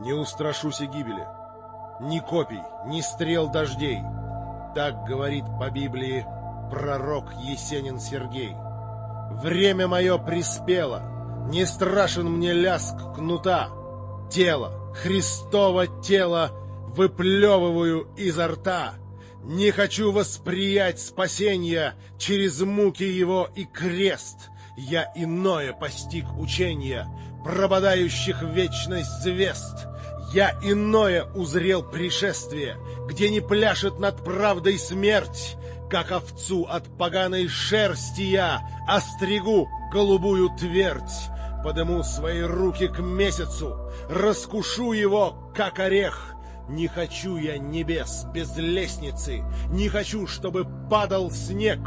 Не устрашусь и гибели, ни копий, ни стрел дождей. Так говорит по Библии пророк Есенин Сергей. Время мое приспело, не страшен мне ляск кнута. Тело, Христово тело, выплевываю изо рта. Не хочу восприять спасения через муки его и крест. Я иное постиг учения, прободающих вечность звезд. Я иное узрел пришествие, где не пляшет над правдой смерть, как овцу от поганой шерсти я остригу голубую твердь. Подыму свои руки к месяцу, раскушу его, как орех. Не хочу я небес без лестницы, не хочу, чтобы падал снег,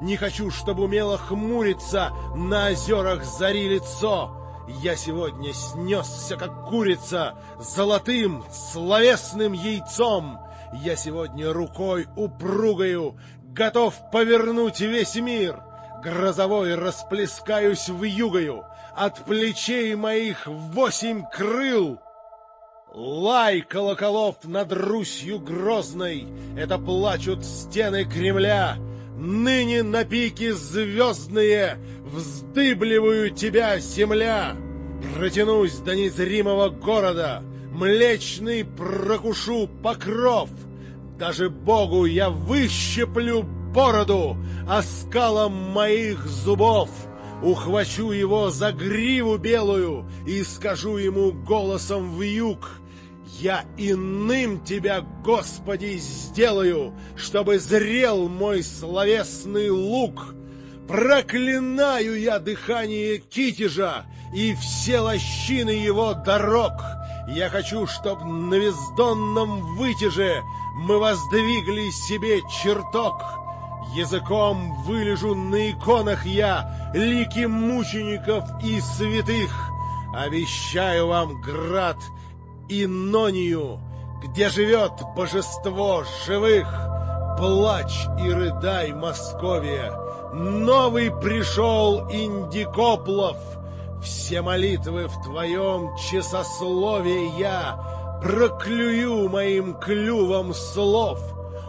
не хочу, чтобы умело хмуриться на озерах зари лицо. Я сегодня снесся, как курица, золотым, словесным яйцом. Я сегодня рукой упругою готов повернуть весь мир. Грозовой расплескаюсь в югою, от плечей моих восемь крыл. Лай колоколов над Русью грозной, это плачут стены Кремля. Ныне на пике звездные вздыбливаю тебя, земля. Протянусь до незримого города, млечный прокушу покров. Даже Богу я выщеплю бороду оскалом моих зубов. Ухвачу его за гриву белую и скажу ему голосом в юг — я иным тебя, Господи, сделаю, чтобы зрел мой словесный лук. Проклинаю я дыхание Китежа и все лощины его дорог. Я хочу, чтоб на вездонном вытяже мы воздвигли себе чертог. Языком вылежу на иконах я лики мучеников и святых. Обещаю вам, град, Инонию, где живет божество живых. Плачь и рыдай, Московия, новый пришел Индикоплов. Все молитвы в твоем часословии я проклюю моим клювом слов.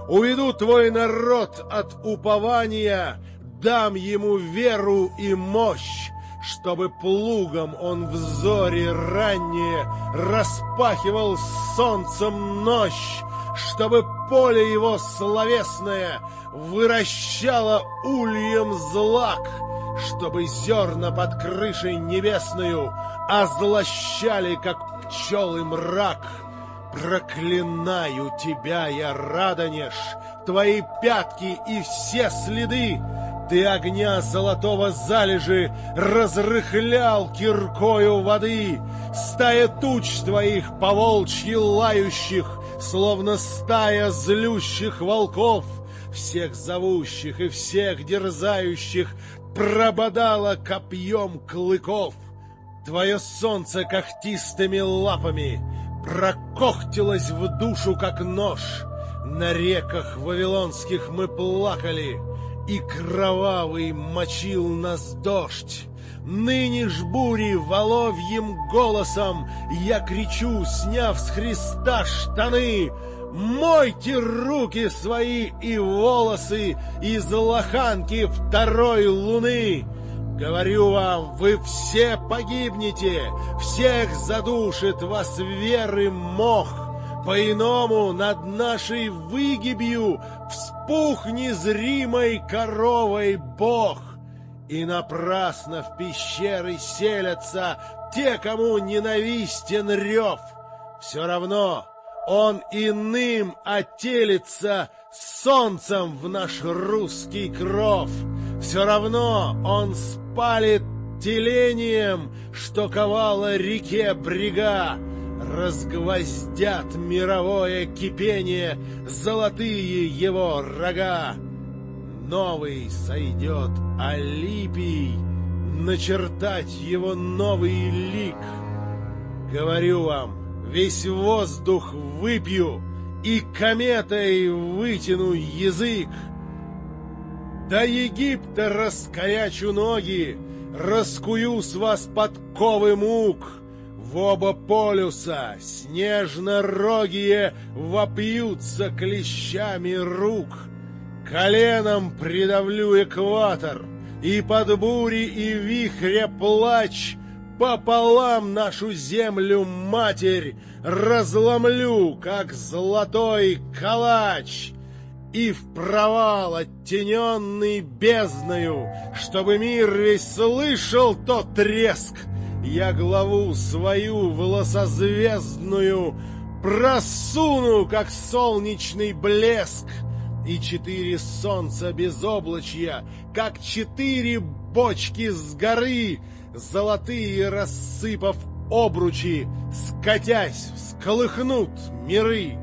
Уведу твой народ от упования, дам ему веру и мощь чтобы плугом он в зоре раннее распахивал солнцем ночь, чтобы поле его словесное выращало ульем злак, чтобы зерна под крышей небесную озлощали, как пчелы мрак. Проклинаю тебя, я, Радонеж, твои пятки и все следы, ты огня золотого залежи разрыхлял киркою воды, Стая туч твоих поволчьи лающих, Словно стая злющих волков, Всех зовущих и всех дерзающих Прободала копьем клыков. Твое солнце когтистыми лапами Прокохтилось в душу, как нож. На реках вавилонских мы плакали — и кровавый мочил нас дождь. Ныне ж бури воловьим голосом я кричу, сняв с Христа штаны, Мойте руки свои и волосы из лоханки второй луны. Говорю вам, вы все погибнете, всех задушит вас веры мох. По-иному над нашей выгибью вспух незримой коровой Бог. И напрасно в пещеры селятся те, кому ненавистен рев. Все равно он иным отелится солнцем в наш русский кров. Все равно он спалит телением, что ковала реке брега разгвоздят мировое кипение золотые его рога. Новый сойдет Алипий, начертать его новый лик. Говорю вам, весь воздух выпью и кометой вытяну язык. До Египта раскорячу ноги, раскую с вас подковы мук — в оба полюса снежно-рогие вопьются клещами рук. Коленом придавлю экватор, и под бури и вихря плач пополам нашу землю, матерь, разломлю, как золотой калач, и в провал оттененный бездною, чтобы мир весь слышал тот треск, я главу свою волосозвездную просуну, как солнечный блеск, и четыре солнца безоблачья, как четыре бочки с горы, золотые рассыпав обручи, скатясь, всколыхнут миры.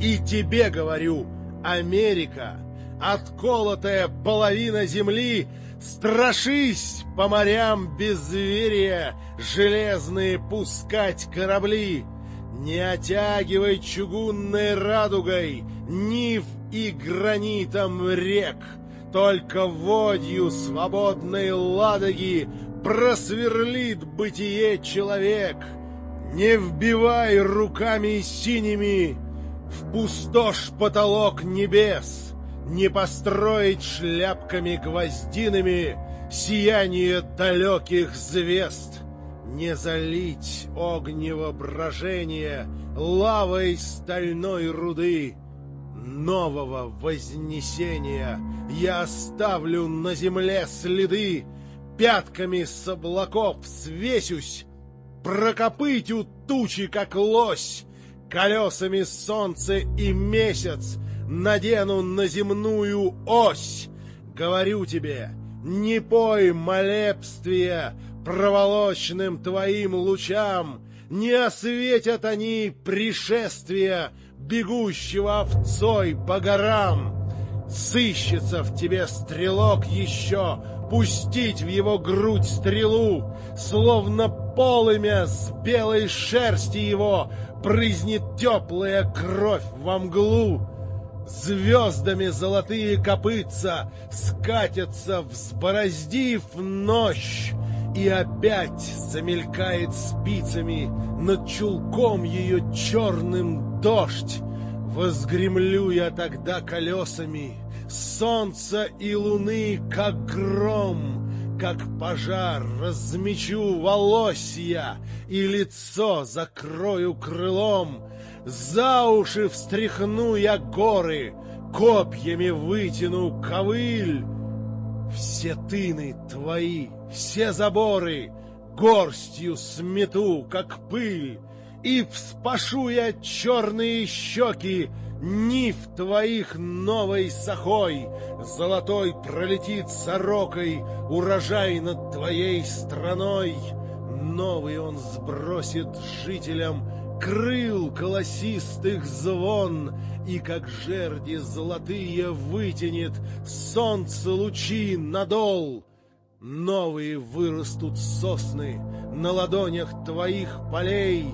И тебе говорю, Америка, отколотая половина земли, страшись по морям безверия железные пускать корабли. Не отягивай чугунной радугой нив и гранитом рек, только водью свободной ладоги просверлит бытие человек. Не вбивай руками синими в пустошь потолок небес, не построить шляпками гвоздинами сияние далеких звезд, не залить огнево брожение лавой стальной руды, нового вознесения. Я оставлю на земле следы, пятками с облаков свесюсь, прокопытю тучи, как лось, колесами солнце и месяц надену на земную ось. Говорю тебе, не пой молебствия проволочным твоим лучам, не осветят они пришествия бегущего овцой по горам. Сыщется в тебе стрелок еще, пустить в его грудь стрелу, словно полымя с белой шерсти его брызнет теплая кровь во мглу. Звездами золотые копытца скатятся, взбороздив ночь, и опять замелькает спицами над чулком ее черным дождь. Возгремлю я тогда колесами солнца и луны, как гром, как пожар, размечу волосья и лицо закрою крылом. За уши встряхну я горы, копьями вытяну ковыль. Все тыны твои, все заборы горстью смету, как пыль, и вспашу я черные щеки Нив твоих новой сахой, Золотой пролетит сорокой. Урожай над твоей страной. Новый он сбросит жителям. Крыл колосистых звон, И как жерди золотые вытянет. Солнце лучи надол. Новые вырастут сосны На ладонях твоих полей,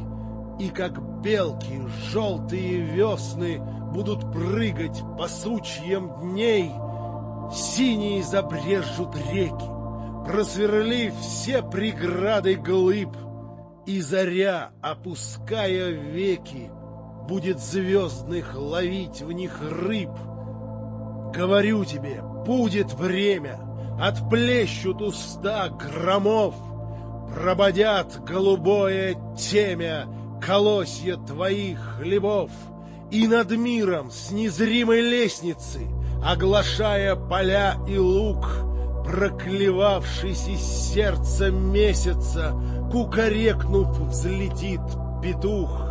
И как белки желтые весны будут прыгать по сучьям дней, Синие забрежут реки, просверлив все преграды глыб, И заря, опуская веки, будет звездных ловить в них рыб. Говорю тебе, будет время, отплещут уста громов, Прободят голубое темя колосья твоих хлебов — и над миром с незримой лестницы, оглашая поля и луг, проклевавшись из сердца месяца, кукарекнув, взлетит петух.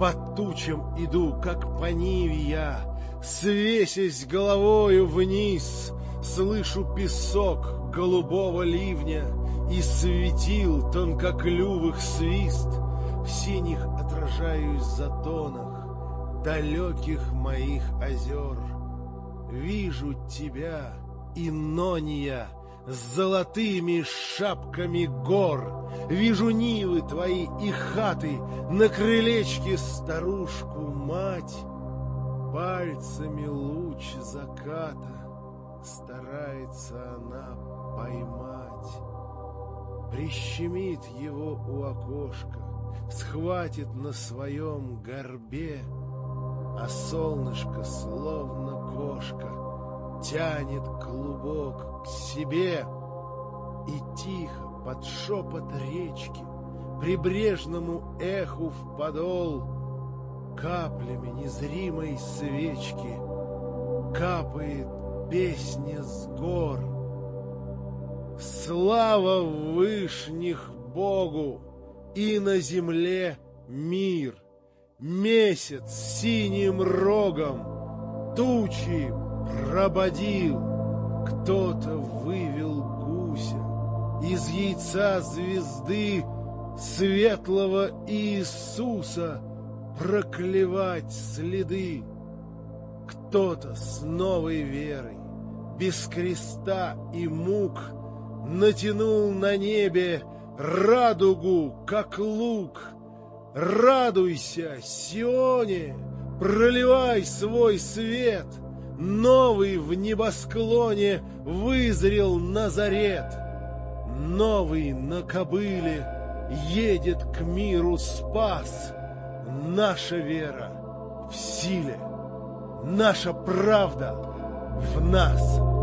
Под тучам иду, как по ниве я, свесясь головою вниз, слышу песок голубого ливня и светил тонкоклювых свист, синих отражаюсь затонах далеких моих озер. Вижу тебя, Инония, с золотыми шапками гор. Вижу нивы твои и хаты, на крылечке старушку мать. Пальцами луч заката старается она поймать. Прищемит его у окошка, схватит на своем горбе, а солнышко, словно кошка, тянет клубок к себе и тихо под шепот речки прибрежному эху в подол каплями незримой свечки капает песня с гор. Слава вышних Богу и на земле мир, месяц синим рогом тучи прободил, кто-то вывел гуся из яйца звезды светлого Иисуса проклевать следы. Кто-то с новой верой, без креста и мук, натянул на небе радугу, как лук. Радуйся, Сионе, проливай свой свет, новый в небосклоне вызрел Назарет, новый на кобыле едет к миру спас. Наша вера в силе, наша правда в нас.